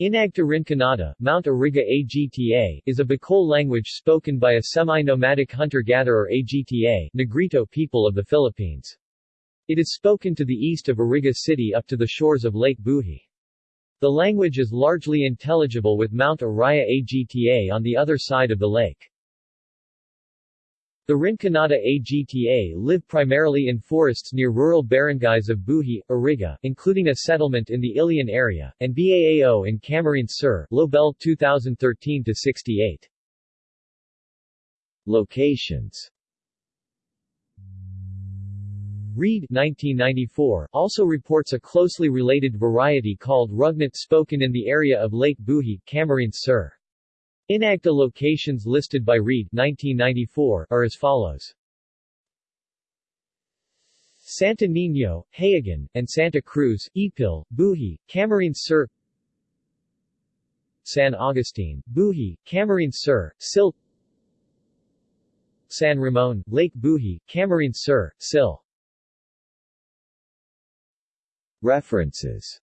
Inagta Rinconada, Mount Iriga Agta, is a Bicol language spoken by a semi-nomadic hunter-gatherer Agta Negrito people of the Philippines. It is spoken to the east of Iriga City up to the shores of Lake Buhi. The language is largely intelligible with Mount Iraya Agta on the other side of the lake. The Rinconada Agta live primarily in forests near rural barangays of Buhi, Iriga, including a settlement in the Ilian area, and Baao in Camarines Sur, Lobel 2013-68. Locations Reid 1994 also reports a closely related variety called Rugnat spoken in the area of Lake Buhi, Camarines Sur. Inagta locations listed by Reid 1994 are as follows. Santa Niño, Hayagan, and Santa Cruz, Ipil, Buhi, Camarines Sur San Agustin, Buhi, Camarines Sur, Sil San Ramon, Lake Buhi, Camarines Sur, Sil References